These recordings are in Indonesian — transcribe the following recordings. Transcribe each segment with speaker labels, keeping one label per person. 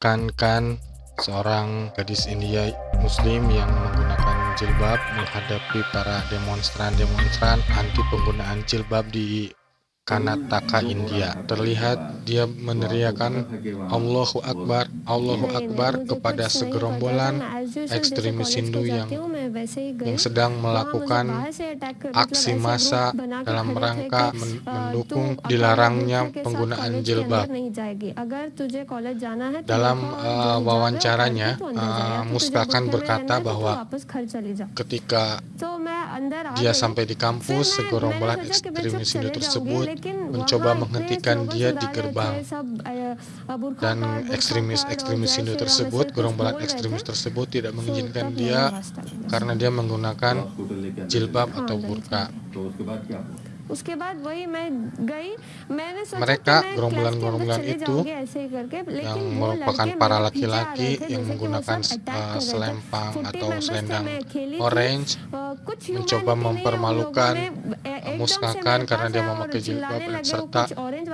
Speaker 1: Kan-kan seorang gadis India muslim yang menggunakan jilbab menghadapi para demonstran-demonstran anti penggunaan jilbab di Karnataka, India. Terlihat dia meneriakan Allahu Akbar, Allahu Akbar kepada segerombolan ekstremis Hindu yang yang sedang melakukan aksi massa dalam rangka mendukung dilarangnya penggunaan jilbab. Dalam uh, wawancaranya, uh, Muskakan berkata bahwa ketika dia sampai di kampus, segerombolan ekstremis Hindu tersebut mencoba menghentikan dia di gerbang. dan ekstremis-ekstremis Hindu tersebut, gerombolan ekstremis tersebut tidak mengizinkan dia karena dia menggunakan jilbab atau burka. Mereka gerombolan-gerombolan itu yang merupakan para laki-laki yang menggunakan uh, selempang atau selendang orange mencoba mempermalukan uh, Muskakan karena dia memakai jilbab serta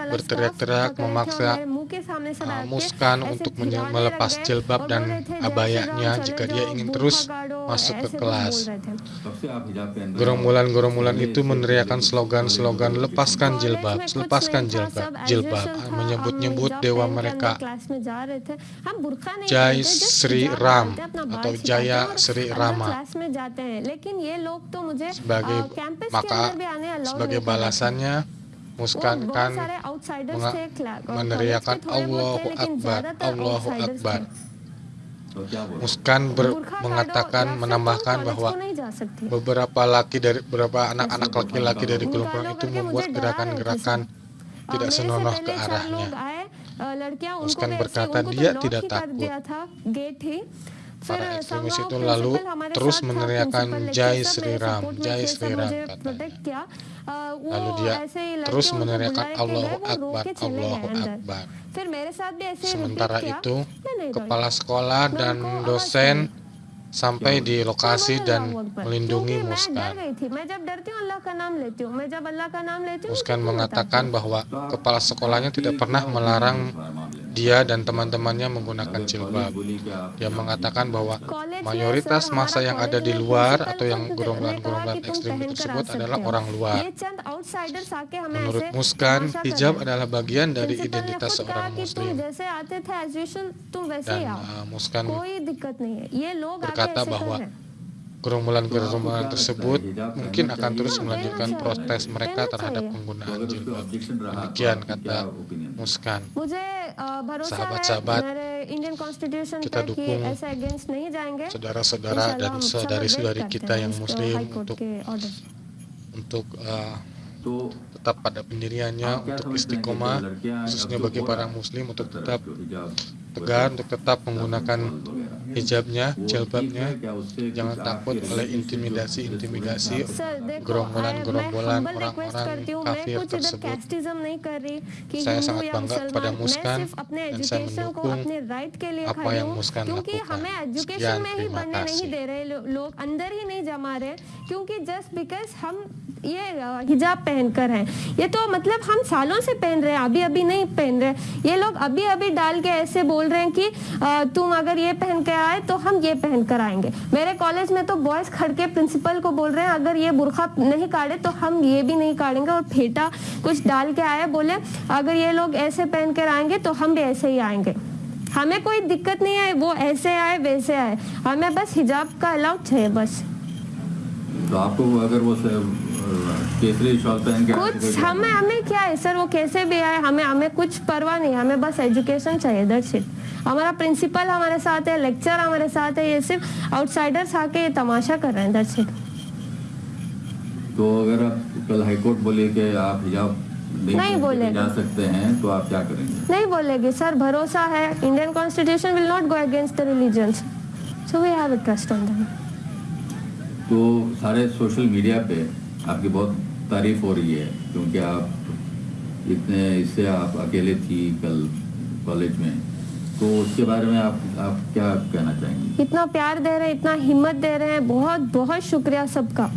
Speaker 1: berteriak-teriak memaksa uh, Muskan untuk melepas jilbab dan abayanya jika dia ingin terus masuk ke kelas. Gerombolan-gerombolan itu meneriakkan slogan-slogan lepaskan jilbab, lepaskan jilbab, jilbab, menyebut-nyebut dewa mereka. Jai Sri Ram atau Jaya Sri Rama. Sebagai maka sebagai balasannya Muskan kan meneriakan Allahu Akbar, Allahu Akbar. Muskan ber, mengatakan menambahkan bahwa beberapa laki dari beberapa anak-anak laki-laki dari kelompok itu membuat gerakan-gerakan tidak senonoh ke arahnya. Muskan berkata dia tidak takut. Para ekstremis itu lalu terus meneriakkan Jai Sri Ram, Jai Sri Ram katanya. Lalu dia terus meneriakkan Allahu Akbar, Allahu Akbar. Sementara itu, kepala sekolah dan dosen sampai di lokasi dan melindungi Muskan. Muskan mengatakan bahwa kepala sekolahnya tidak pernah melarang dia dan teman-temannya menggunakan jilbab. Dia mengatakan bahwa mayoritas masa yang ada di luar atau yang gerombolan-gerombolan ekstrim tersebut adalah orang luar. Menurut Muskan, hijab adalah bagian dari identitas seorang muslim. Dan uh, Muskan berkata bahwa gerombolan-gerombolan tersebut mungkin akan terus melanjutkan protes mereka terhadap penggunaan jilbab. Demikian kata Muskan. Sahabat-sahabat, kita dukung saudara-saudara dan saudari-saudari kita yang muslim untuk untuk uh, tetap pada pendiriannya untuk istiqomah khususnya bagi para muslim untuk tetap tegar untuk tetap menggunakan hijabnya, jilbabnya, jangan takut oleh intimidasi-intimidasi gerombolan-gerombolan orang-orang kafir tersebut. Saya sangat bangga kepada Muskan dan saya mendukung apa yang Muskan lakukan. Sekian, terima kasih.
Speaker 2: ये हिजाब पहनकर हैं ये तो मतलब हम सालों से पहन रहे हैं अभी अभी नहीं पहन रहे ये लोग अभी अभी डाल के ऐसे बोल रहे हैं कि तुम अगर ये पहन के आए तो हम ये पहन कर आएँगे। मेरे कॉलेज में तो बॉयज़ खड़ के प्रिंसिपल को बोल रहे हैं, अगर ये बुरखा नहीं काटे तो हम ये भी नहीं काटेंगे। और फेटा कुछ डाल के आए बोले, अगर ये लोग ऐसे पहन कर आएँगे तो हम भी ऐसे ही आएँगे। हमें कोई दिक्कत नहीं है, वो ऐसे आए, वैसे आए। हमें बस हिजाब का अलाउड चाहिए, बस।
Speaker 3: तो आपको अगर वो
Speaker 2: कुछ हमें हमें क्या है सर? वो कैसे भी आए हमें हमें कुछ परवाह नहीं हमें बस एजुकेशन चाहिए दैट्स इट हमारा प्रिंसिपल हमारे साथ है लेक्चर हमारे साथ है ये सिर्फ़ आउटसाइडर्स आके ये तमाशा कर रहे हैं दैट्स इट
Speaker 3: तो अगर कल हाईकोर्ट बोले कि आप हिजाब
Speaker 2: नहीं बोले
Speaker 3: जा सकते हैं तो आप क्या करेंगे?
Speaker 2: नहीं बोलेगे सर भरोसा है। Indian constitution will not go against the religions so we have a trust on them
Speaker 3: तो सारे सोशल मीडिया पे आपकी बहुत तारीफ़ हो रही है, क्योंकि आप इतने, इससे आप अकेले थी कल कॉलेज में। तो उसके बारे में आप आप क्या कहना चाहेंगे?
Speaker 2: इतना प्यार दे रहे हैं, इतना हिम्मत दे रहे हैं, बहुत बहुत शुक्रिया सबका।